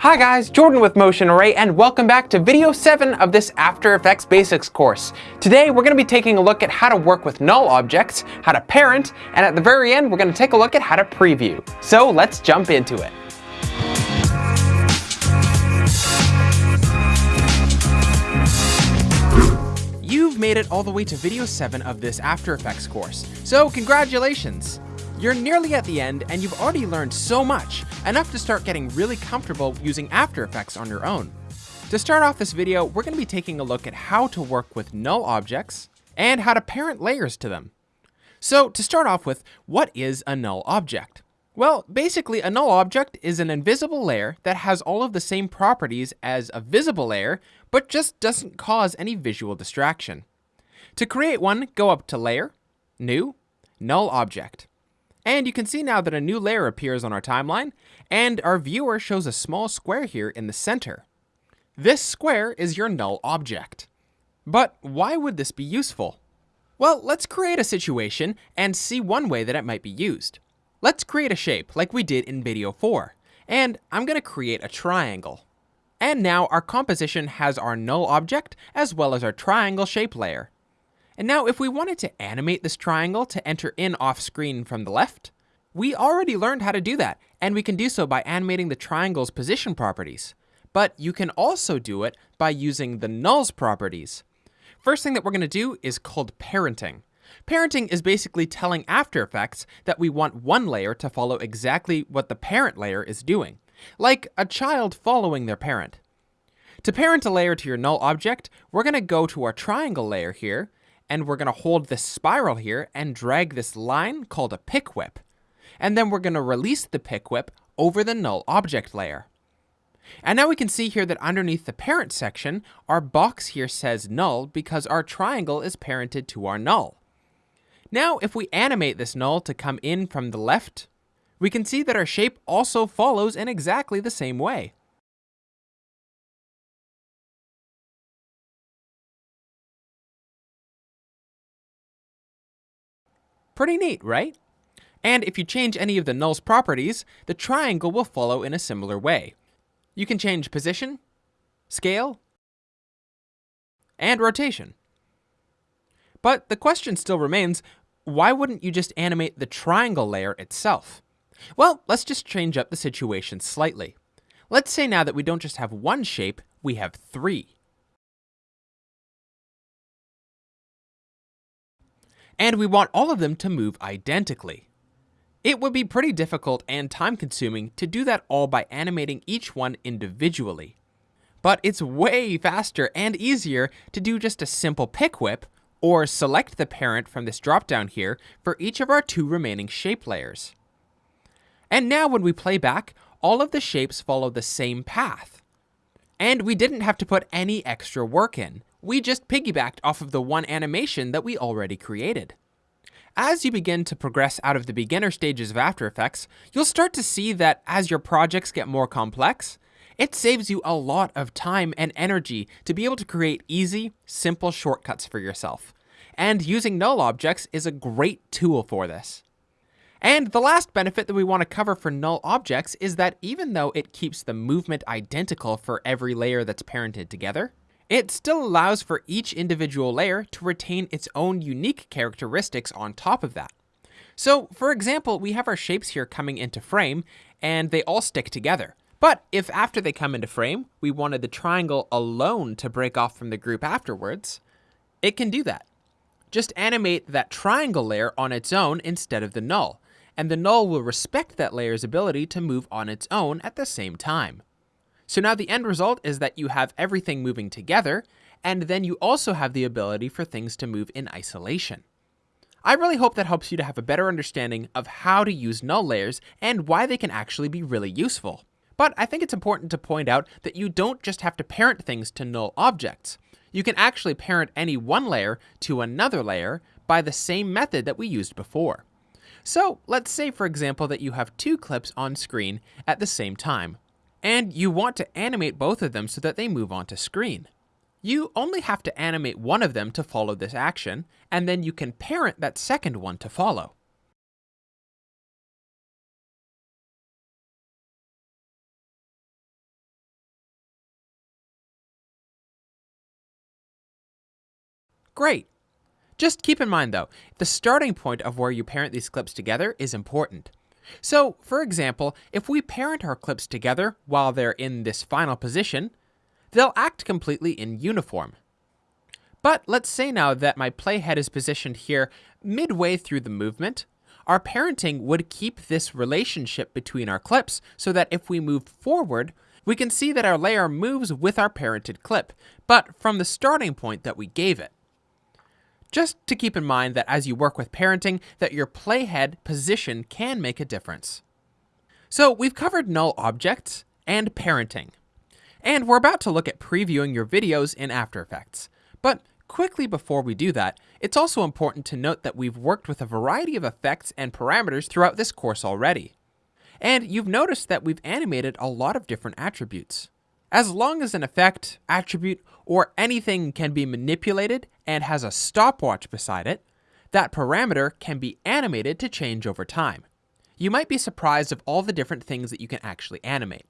Hi guys, Jordan with Motion Array and welcome back to video 7 of this After Effects Basics course. Today we're going to be taking a look at how to work with null objects, how to parent, and at the very end we're going to take a look at how to preview. So let's jump into it. You've made it all the way to video 7 of this After Effects course, so congratulations! You're nearly at the end and you've already learned so much, enough to start getting really comfortable using After Effects on your own. To start off this video, we're going to be taking a look at how to work with null objects and how to parent layers to them. So to start off with, what is a null object? Well, basically a null object is an invisible layer that has all of the same properties as a visible layer, but just doesn't cause any visual distraction. To create one, go up to Layer, New, Null Object. And you can see now that a new layer appears on our timeline, and our viewer shows a small square here in the center. This square is your null object. But why would this be useful? Well, let's create a situation and see one way that it might be used. Let's create a shape like we did in video 4, and I'm going to create a triangle. And now our composition has our null object as well as our triangle shape layer. And now if we wanted to animate this triangle to enter in off screen from the left, we already learned how to do that, and we can do so by animating the triangle's position properties. But you can also do it by using the nulls properties. First thing that we're going to do is called parenting. Parenting is basically telling After Effects that we want one layer to follow exactly what the parent layer is doing, like a child following their parent. To parent a layer to your null object, we're going to go to our triangle layer here, and we're going to hold this spiral here and drag this line called a pick whip. And then we're going to release the pick whip over the null object layer. And now we can see here that underneath the parent section, our box here says null because our triangle is parented to our null. Now, if we animate this null to come in from the left, we can see that our shape also follows in exactly the same way. Pretty neat, right? And if you change any of the null's properties, the triangle will follow in a similar way. You can change position, scale, and rotation. But the question still remains, why wouldn't you just animate the triangle layer itself? Well, let's just change up the situation slightly. Let's say now that we don't just have one shape, we have three. And we want all of them to move identically. It would be pretty difficult and time consuming to do that all by animating each one individually. But it's way faster and easier to do just a simple pick whip or select the parent from this dropdown here for each of our two remaining shape layers. And now when we play back, all of the shapes follow the same path. And we didn't have to put any extra work in we just piggybacked off of the one animation that we already created. As you begin to progress out of the beginner stages of After Effects, you'll start to see that as your projects get more complex, it saves you a lot of time and energy to be able to create easy, simple shortcuts for yourself. And using null objects is a great tool for this. And the last benefit that we want to cover for null objects is that even though it keeps the movement identical for every layer that's parented together, it still allows for each individual layer to retain its own unique characteristics on top of that. So, for example, we have our shapes here coming into frame, and they all stick together. But if after they come into frame, we wanted the triangle alone to break off from the group afterwards, it can do that. Just animate that triangle layer on its own instead of the null, and the null will respect that layer's ability to move on its own at the same time. So now the end result is that you have everything moving together, and then you also have the ability for things to move in isolation. I really hope that helps you to have a better understanding of how to use null layers and why they can actually be really useful. But I think it's important to point out that you don't just have to parent things to null objects. You can actually parent any one layer to another layer by the same method that we used before. So let's say for example that you have two clips on screen at the same time, and you want to animate both of them so that they move onto screen. You only have to animate one of them to follow this action, and then you can parent that second one to follow. Great! Just keep in mind though, the starting point of where you parent these clips together is important. So, for example, if we parent our clips together while they're in this final position, they'll act completely in uniform. But let's say now that my playhead is positioned here midway through the movement, our parenting would keep this relationship between our clips so that if we move forward, we can see that our layer moves with our parented clip, but from the starting point that we gave it. Just to keep in mind that as you work with parenting, that your playhead position can make a difference. So we've covered null objects and parenting. And we're about to look at previewing your videos in After Effects. But quickly before we do that, it's also important to note that we've worked with a variety of effects and parameters throughout this course already. And you've noticed that we've animated a lot of different attributes. As long as an effect, attribute, or anything can be manipulated and has a stopwatch beside it, that parameter can be animated to change over time. You might be surprised of all the different things that you can actually animate.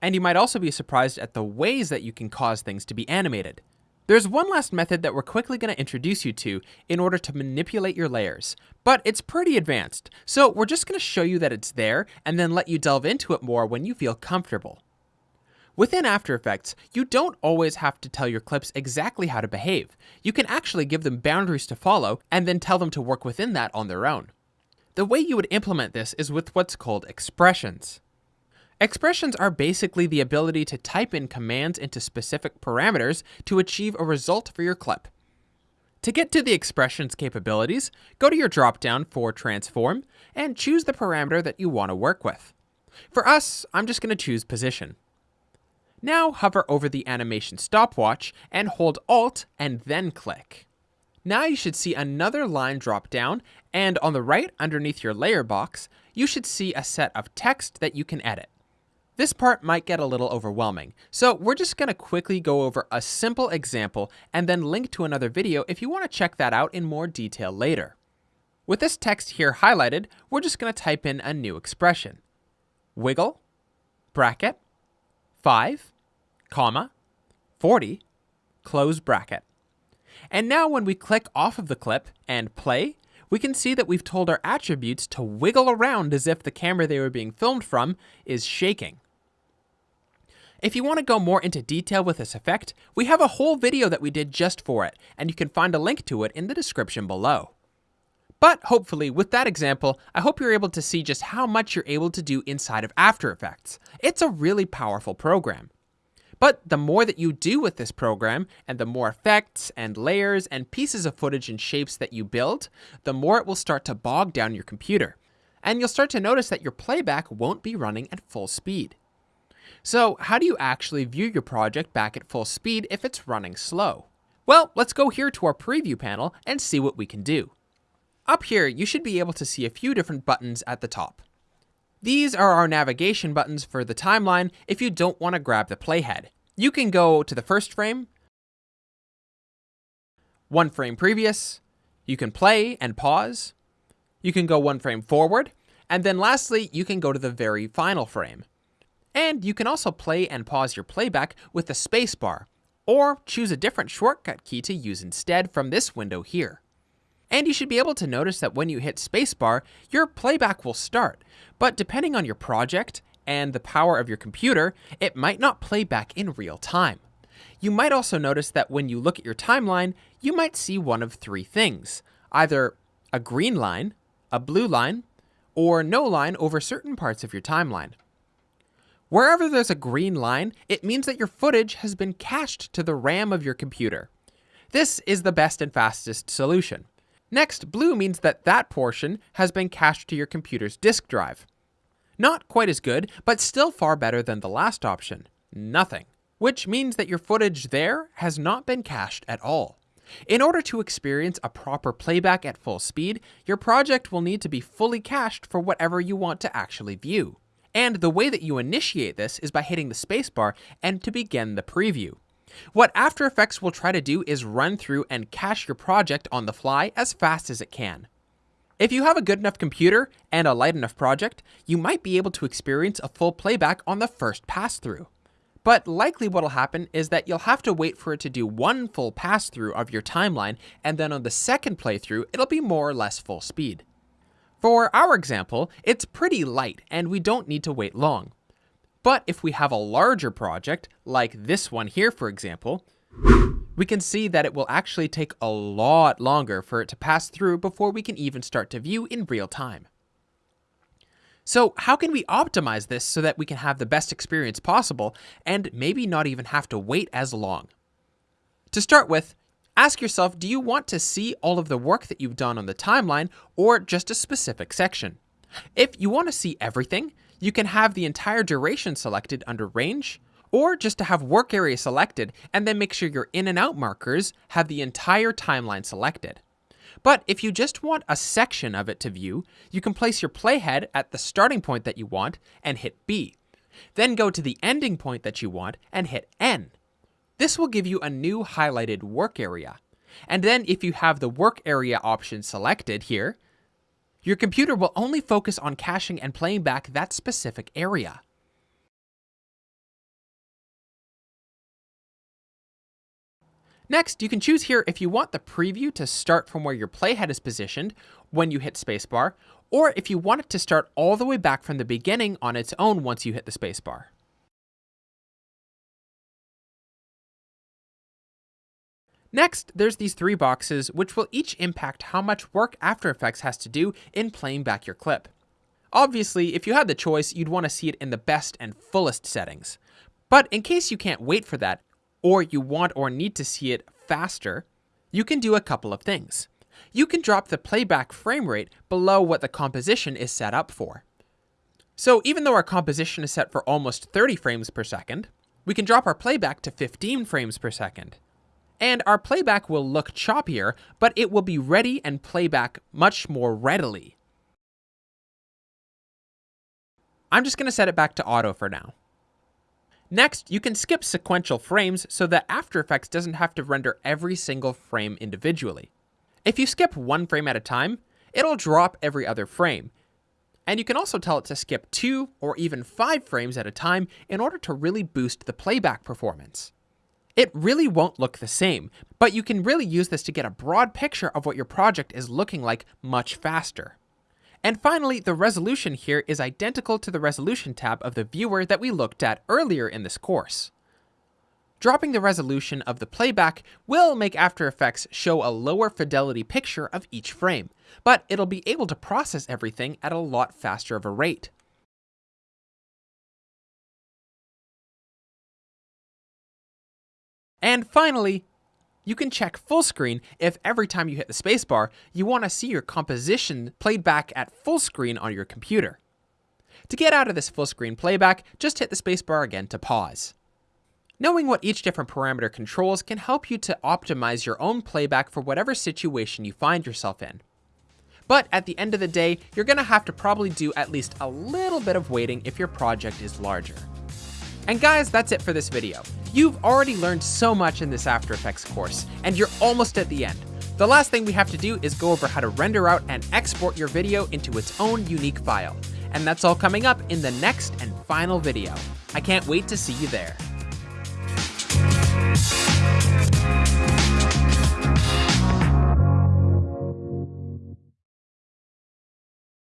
And you might also be surprised at the ways that you can cause things to be animated. There's one last method that we're quickly going to introduce you to in order to manipulate your layers, but it's pretty advanced, so we're just going to show you that it's there and then let you delve into it more when you feel comfortable. Within After Effects, you don't always have to tell your clips exactly how to behave. You can actually give them boundaries to follow and then tell them to work within that on their own. The way you would implement this is with what's called expressions. Expressions are basically the ability to type in commands into specific parameters to achieve a result for your clip. To get to the expressions capabilities, go to your dropdown for Transform and choose the parameter that you want to work with. For us, I'm just going to choose Position. Now hover over the animation stopwatch and hold Alt and then click. Now you should see another line drop down, and on the right underneath your layer box, you should see a set of text that you can edit. This part might get a little overwhelming, so we're just going to quickly go over a simple example and then link to another video if you want to check that out in more detail later. With this text here highlighted, we're just going to type in a new expression. Wiggle, bracket, 5, comma, 40, close bracket. And now when we click off of the clip and play, we can see that we've told our attributes to wiggle around as if the camera they were being filmed from is shaking. If you want to go more into detail with this effect, we have a whole video that we did just for it, and you can find a link to it in the description below. But hopefully, with that example, I hope you're able to see just how much you're able to do inside of After Effects. It's a really powerful program. But the more that you do with this program, and the more effects and layers and pieces of footage and shapes that you build, the more it will start to bog down your computer. And you'll start to notice that your playback won't be running at full speed. So how do you actually view your project back at full speed if it's running slow? Well, let's go here to our preview panel and see what we can do. Up here, you should be able to see a few different buttons at the top. These are our navigation buttons for the timeline if you don't want to grab the playhead. You can go to the first frame, one frame previous, you can play and pause, you can go one frame forward, and then lastly, you can go to the very final frame. And you can also play and pause your playback with the spacebar, or choose a different shortcut key to use instead from this window here. And you should be able to notice that when you hit spacebar, your playback will start, but depending on your project and the power of your computer, it might not play back in real time. You might also notice that when you look at your timeline, you might see one of three things either a green line, a blue line, or no line over certain parts of your timeline. Wherever there's a green line, it means that your footage has been cached to the RAM of your computer. This is the best and fastest solution. Next, blue means that that portion has been cached to your computer's disk drive. Not quite as good, but still far better than the last option, nothing, which means that your footage there has not been cached at all. In order to experience a proper playback at full speed, your project will need to be fully cached for whatever you want to actually view. And the way that you initiate this is by hitting the spacebar and to begin the preview. What After Effects will try to do is run through and cache your project on the fly as fast as it can. If you have a good enough computer and a light enough project, you might be able to experience a full playback on the first pass through. But likely what'll happen is that you'll have to wait for it to do one full pass through of your timeline, and then on the second playthrough, it'll be more or less full speed. For our example, it's pretty light and we don't need to wait long. But if we have a larger project, like this one here for example, we can see that it will actually take a lot longer for it to pass through before we can even start to view in real time. So how can we optimize this so that we can have the best experience possible and maybe not even have to wait as long? To start with, ask yourself, do you want to see all of the work that you've done on the timeline or just a specific section? If you want to see everything, you can have the entire duration selected under range, or just to have work area selected and then make sure your in and out markers have the entire timeline selected. But if you just want a section of it to view, you can place your playhead at the starting point that you want and hit B. Then go to the ending point that you want and hit N. This will give you a new highlighted work area. And then if you have the work area option selected here, your computer will only focus on caching and playing back that specific area. Next, you can choose here if you want the preview to start from where your playhead is positioned when you hit spacebar, or if you want it to start all the way back from the beginning on its own once you hit the spacebar. Next, there's these three boxes which will each impact how much work After Effects has to do in playing back your clip. Obviously, if you had the choice, you'd want to see it in the best and fullest settings. But in case you can't wait for that, or you want or need to see it faster, you can do a couple of things. You can drop the playback frame rate below what the composition is set up for. So even though our composition is set for almost 30 frames per second, we can drop our playback to 15 frames per second and our playback will look choppier, but it will be ready and playback much more readily. I'm just going to set it back to auto for now. Next, you can skip sequential frames so that After Effects doesn't have to render every single frame individually. If you skip one frame at a time, it'll drop every other frame. And you can also tell it to skip two or even five frames at a time in order to really boost the playback performance. It really won't look the same, but you can really use this to get a broad picture of what your project is looking like much faster. And finally, the resolution here is identical to the resolution tab of the viewer that we looked at earlier in this course. Dropping the resolution of the playback will make After Effects show a lower fidelity picture of each frame, but it'll be able to process everything at a lot faster of a rate. And finally, you can check full screen if every time you hit the spacebar, you want to see your composition played back at full screen on your computer. To get out of this full screen playback, just hit the spacebar again to pause. Knowing what each different parameter controls can help you to optimize your own playback for whatever situation you find yourself in. But at the end of the day, you're going to have to probably do at least a little bit of waiting if your project is larger. And guys, that's it for this video. You've already learned so much in this After Effects course, and you're almost at the end. The last thing we have to do is go over how to render out and export your video into its own unique file. And that's all coming up in the next and final video. I can't wait to see you there.